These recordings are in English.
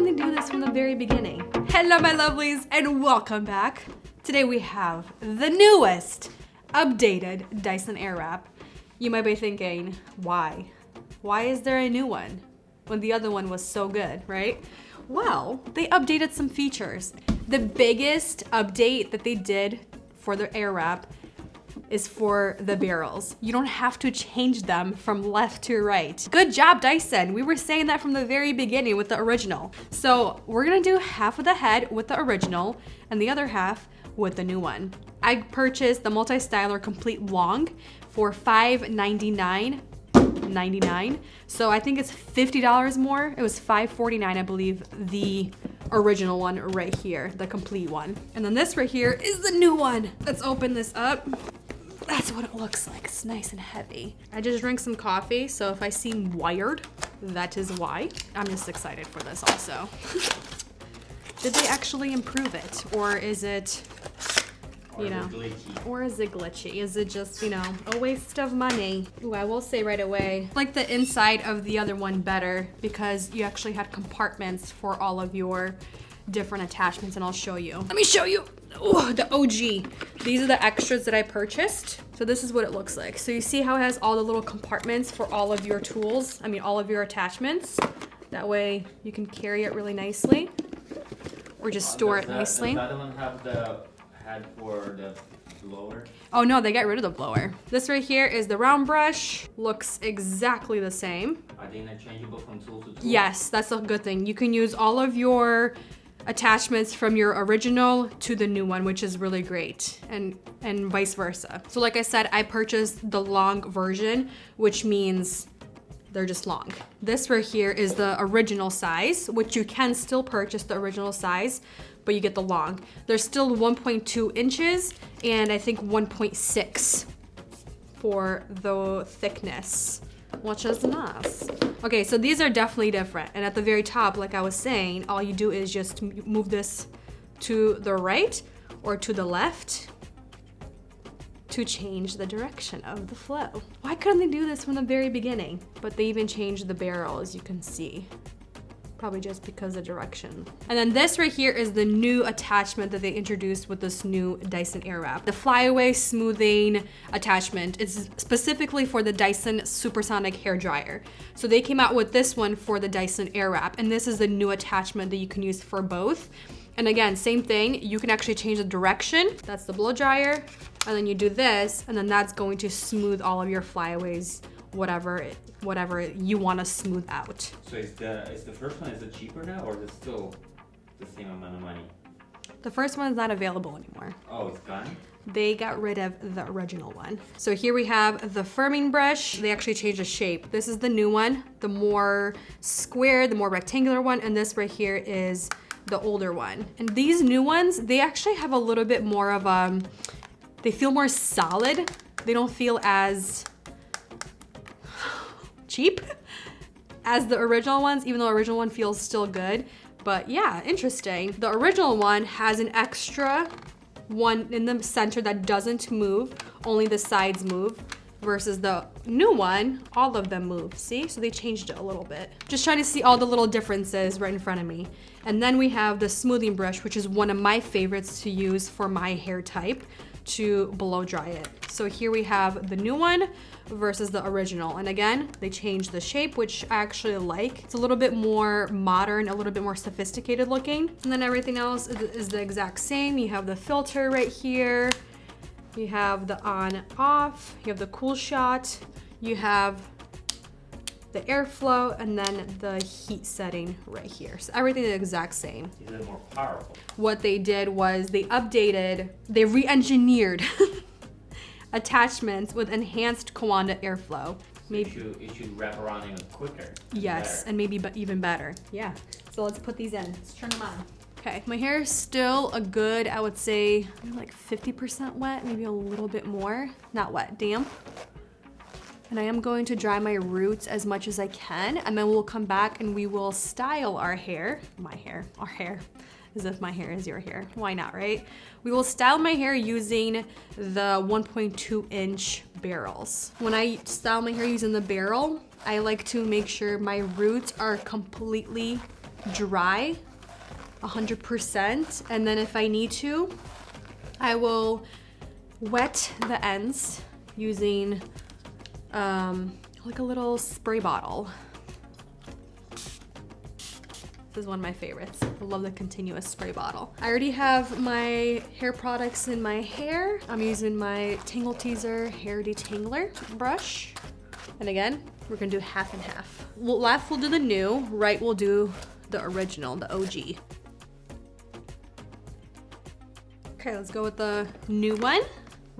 do this from the very beginning? Hello, my lovelies, and welcome back. Today we have the newest updated Dyson Airwrap. You might be thinking, why? Why is there a new one when the other one was so good, right? Well, they updated some features. The biggest update that they did for the Airwrap is for the barrels. You don't have to change them from left to right. Good job, Dyson. We were saying that from the very beginning with the original. So we're gonna do half of the head with the original and the other half with the new one. I purchased the multi-styler complete long for $5.99 99 so i think it's $50 more it was $5.49 i believe the original one right here the complete one and then this right here is the new one let's open this up that's what it looks like. It's nice and heavy. I just drank some coffee, so if I seem wired, that is why. I'm just excited for this also. Did they actually improve it? Or is it, you know, or is it glitchy? Is it just, you know, a waste of money? Ooh, I will say right away, like the inside of the other one better because you actually had compartments for all of your different attachments and I'll show you. Let me show you. Oh, the OG. These are the extras that I purchased. So this is what it looks like. So you see how it has all the little compartments for all of your tools. I mean, all of your attachments. That way you can carry it really nicely or just store it that, nicely. Does that one have the head for the blower? Oh no, they got rid of the blower. This right here is the round brush. Looks exactly the same. Are they interchangeable from tool to tool? Yes, that's a good thing. You can use all of your attachments from your original to the new one, which is really great and, and vice versa. So like I said, I purchased the long version, which means they're just long. This right here is the original size, which you can still purchase the original size, but you get the long. They're still 1.2 inches and I think 1.6 for the thickness which is nice. Okay, so these are definitely different. And at the very top, like I was saying, all you do is just move this to the right or to the left to change the direction of the flow. Why couldn't they do this from the very beginning? But they even changed the barrel, as you can see probably just because of direction. And then this right here is the new attachment that they introduced with this new Dyson Airwrap. The flyaway smoothing attachment is specifically for the Dyson Supersonic hair dryer. So they came out with this one for the Dyson Airwrap and this is the new attachment that you can use for both. And again, same thing, you can actually change the direction. That's the blow dryer. And then you do this, and then that's going to smooth all of your flyaways whatever it, whatever you want to smooth out. So is the is the first one is it cheaper now or is it still the same amount of money? The first one is not available anymore. Oh, it's gone? They got rid of the original one. So here we have the firming brush. They actually changed the shape. This is the new one, the more square, the more rectangular one, and this right here is the older one. And these new ones, they actually have a little bit more of a, um, they feel more solid. They don't feel as cheap as the original ones, even though the original one feels still good. But yeah, interesting. The original one has an extra one in the center that doesn't move, only the sides move versus the new one, all of them move, see? So they changed it a little bit. Just trying to see all the little differences right in front of me. And then we have the smoothing brush, which is one of my favorites to use for my hair type to blow dry it. So here we have the new one versus the original. And again, they changed the shape, which I actually like. It's a little bit more modern, a little bit more sophisticated looking. And then everything else is the exact same. You have the filter right here. You have the on off, you have the cool shot, you have the airflow, and then the heat setting right here. So everything is the exact same. Is it more powerful? What they did was they updated, they re-engineered attachments with enhanced Coanda airflow. So maybe it should, it should wrap around even quicker. Yes, and maybe but even better. Yeah. So let's put these in. Let's turn them on. Okay, my hair is still a good, I would say, like 50% wet, maybe a little bit more. Not wet, damp. And I am going to dry my roots as much as I can, and then we'll come back and we will style our hair, my hair, our hair, as if my hair is your hair. Why not, right? We will style my hair using the 1.2 inch barrels. When I style my hair using the barrel, I like to make sure my roots are completely dry 100%. And then if I need to, I will wet the ends using um, like a little spray bottle. This is one of my favorites. I love the continuous spray bottle. I already have my hair products in my hair. I'm using my Tangle Teezer Hair Detangler brush. And again, we're gonna do half and half. Left we'll do the new, right we'll do the original, the OG. Okay, let's go with the new one.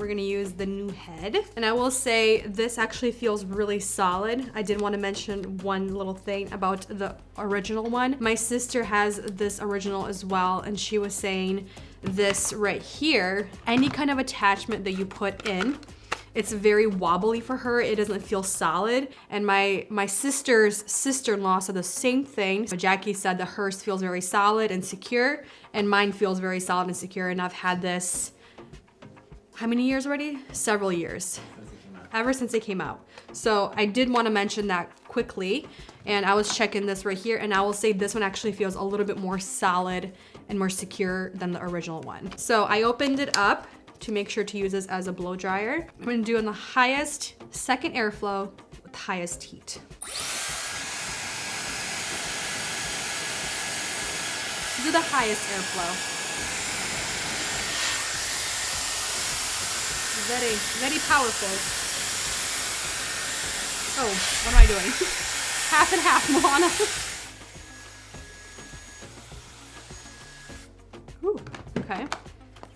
We're gonna use the new head. And I will say this actually feels really solid. I did wanna mention one little thing about the original one. My sister has this original as well and she was saying this right here, any kind of attachment that you put in, it's very wobbly for her. It doesn't feel solid. And my, my sister's sister-in-law said the same thing. So Jackie said that hers feels very solid and secure and mine feels very solid and secure. And I've had this how many years already? Several years. Ever since it came out. So I did want to mention that quickly. And I was checking this right here and I will say this one actually feels a little bit more solid and more secure than the original one. So I opened it up to make sure to use this as a blow dryer. I'm gonna do on the highest second airflow with highest heat. Do the highest airflow. Very, very powerful. Oh, what am I doing? half and half, Moana. Ooh, okay.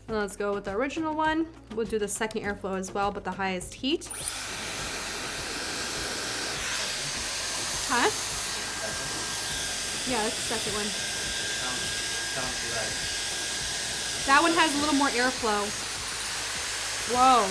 let's go with the original one. We'll do the second airflow as well, but the highest heat. Huh? Yeah, that's the second one. That one has a little more airflow. Whoa.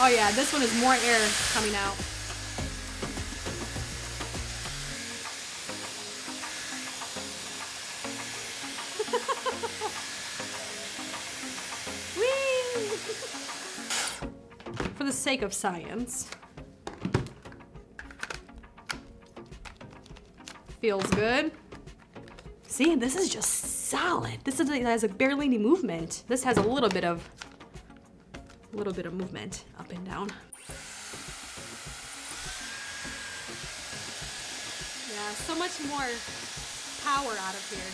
Oh yeah, this one is more air coming out. For the sake of science. Feels good. See, this is just solid. This is, has a barely any movement. This has a little bit of little bit of movement up and down. Yeah, so much more power out of here.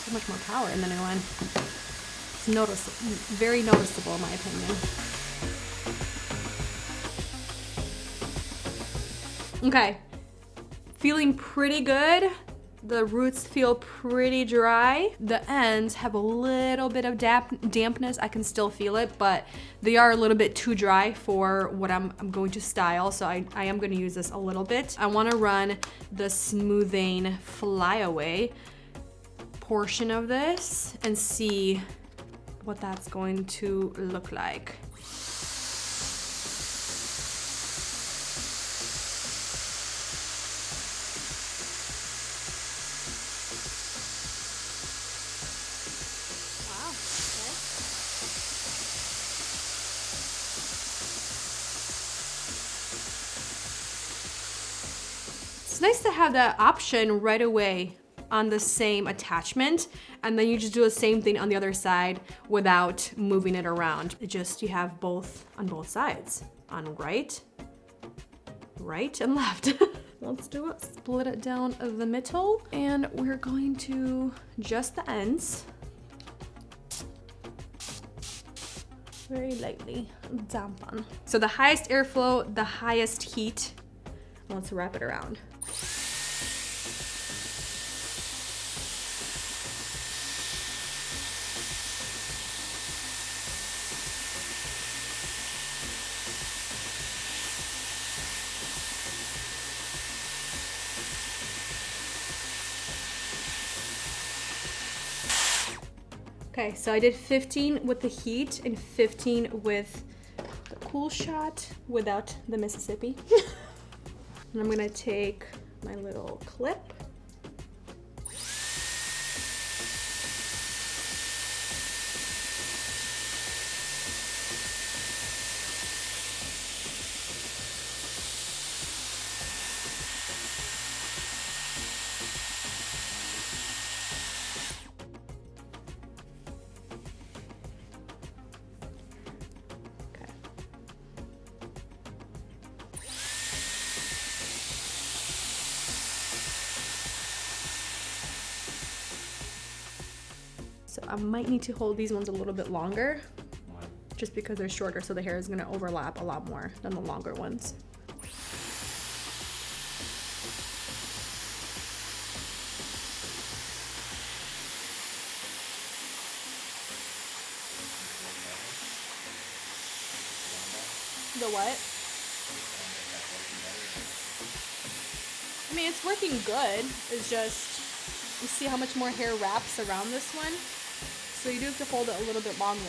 So much more power in the new one. It's noticeable, very noticeable in my opinion. Okay, feeling pretty good. The roots feel pretty dry. The ends have a little bit of damp dampness. I can still feel it, but they are a little bit too dry for what I'm, I'm going to style. So I, I am gonna use this a little bit. I wanna run the smoothing flyaway portion of this and see what that's going to look like. Nice to have that option right away on the same attachment and then you just do the same thing on the other side without moving it around. It just, you have both on both sides, on right, right and left. Let's do it, split it down the middle and we're going to just the ends. Very lightly dampen. So the highest airflow, the highest heat. Let's wrap it around. Okay, so I did 15 with the heat and 15 with the cool shot without the Mississippi. and I'm gonna take my little clip I might need to hold these ones a little bit longer just because they're shorter so the hair is gonna overlap a lot more than the longer ones. The what? I mean, it's working good. It's just, you see how much more hair wraps around this one? So you do have to hold it a little bit longer.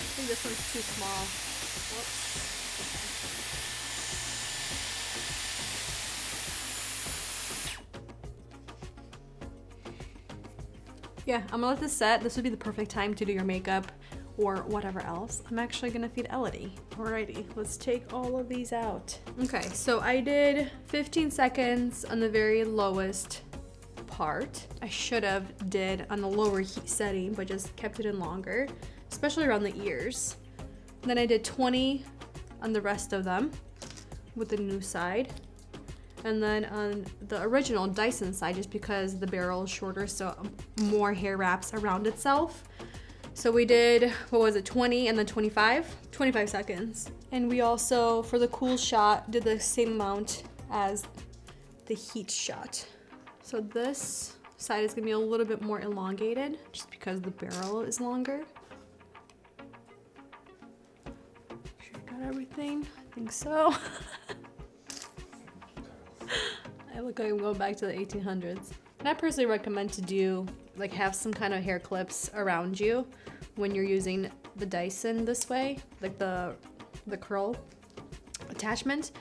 I think this one's too small. Yeah, I'm gonna let this set. This would be the perfect time to do your makeup or whatever else. I'm actually gonna feed Elodie. Alrighty, let's take all of these out. Okay, so I did 15 seconds on the very lowest part. I should have did on the lower heat setting, but just kept it in longer, especially around the ears. Then I did 20 on the rest of them with the new side. And then on the original Dyson side, just because the barrel is shorter, so more hair wraps around itself. So we did, what was it, 20 and then 25? 25 seconds. And we also, for the cool shot, did the same amount as the heat shot. So this side is gonna be a little bit more elongated just because the barrel is longer. Sure got everything. I think so. I look like I'm going back to the 1800s. And I personally recommend to do, like have some kind of hair clips around you when you're using the Dyson this way, like the, the curl attachment,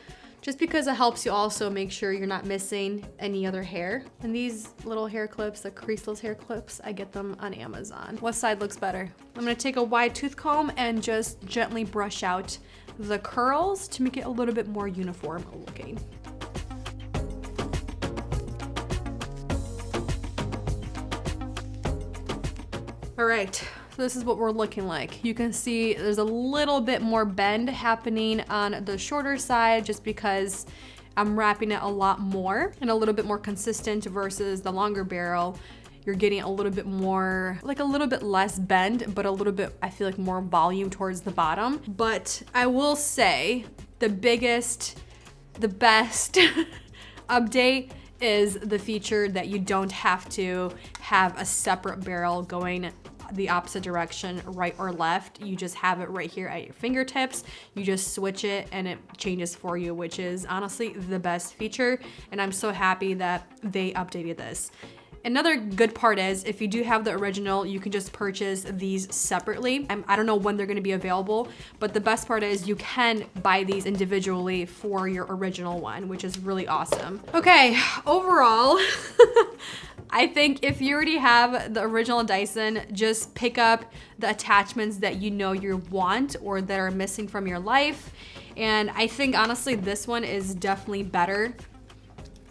just because it helps you also make sure you're not missing any other hair. And these little hair clips, the creaseless hair clips, I get them on Amazon. What side looks better? I'm gonna take a wide tooth comb and just gently brush out the curls to make it a little bit more uniform looking. All right, so this is what we're looking like. You can see there's a little bit more bend happening on the shorter side just because I'm wrapping it a lot more and a little bit more consistent versus the longer barrel. You're getting a little bit more, like a little bit less bend, but a little bit, I feel like more volume towards the bottom. But I will say the biggest, the best update is the feature that you don't have to have a separate barrel going the opposite direction, right or left. You just have it right here at your fingertips. You just switch it and it changes for you, which is honestly the best feature. And I'm so happy that they updated this. Another good part is if you do have the original, you can just purchase these separately. I'm, I do not know when they're gonna be available, but the best part is you can buy these individually for your original one, which is really awesome. Okay, overall, I think if you already have the original Dyson, just pick up the attachments that you know you want or that are missing from your life. And I think honestly, this one is definitely better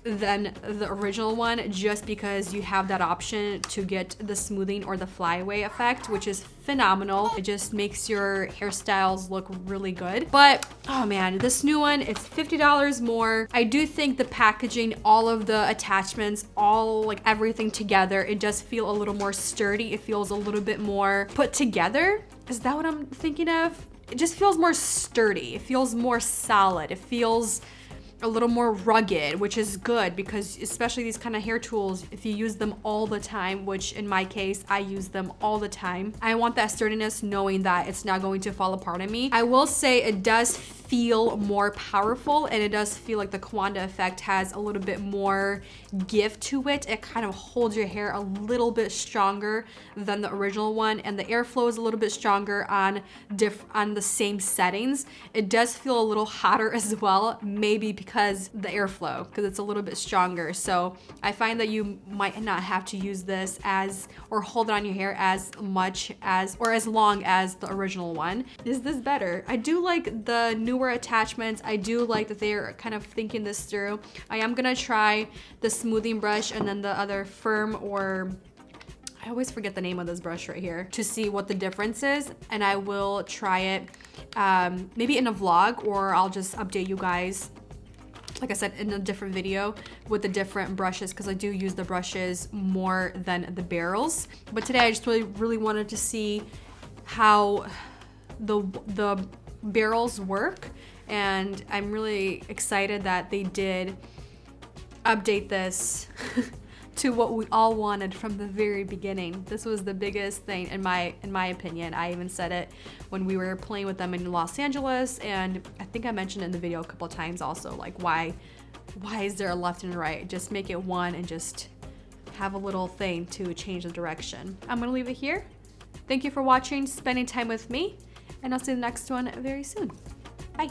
than the original one just because you have that option to get the smoothing or the flyaway effect which is phenomenal. It just makes your hairstyles look really good. But oh man this new one it's $50 more. I do think the packaging all of the attachments all like everything together it does feel a little more sturdy. It feels a little bit more put together. Is that what I'm thinking of? It just feels more sturdy. It feels more solid. It feels a little more rugged, which is good because especially these kind of hair tools, if you use them all the time, which in my case, I use them all the time, I want that sturdiness knowing that it's not going to fall apart on me. I will say it does feel more powerful and it does feel like the Coanda effect has a little bit more give to it. It kind of holds your hair a little bit stronger than the original one and the airflow is a little bit stronger on diff on the same settings. It does feel a little hotter as well, maybe because the airflow, because it's a little bit stronger. So I find that you might not have to use this as or hold it on your hair as much as or as long as the original one. Is this better? I do like the newer attachments. I do like that they're kind of thinking this through. I am gonna try the smoothing brush and then the other firm or I always forget the name of this brush right here to see what the difference is and I will try it um, maybe in a vlog or I'll just update you guys like I said, in a different video with the different brushes because I do use the brushes more than the barrels. But today I just really, really wanted to see how the, the barrels work and I'm really excited that they did update this to what we all wanted from the very beginning. This was the biggest thing in my in my opinion. I even said it when we were playing with them in Los Angeles and I think I mentioned in the video a couple times also like why why is there a left and a right? Just make it one and just have a little thing to change the direction. I'm gonna leave it here. Thank you for watching, spending time with me, and I'll see the next one very soon. Bye.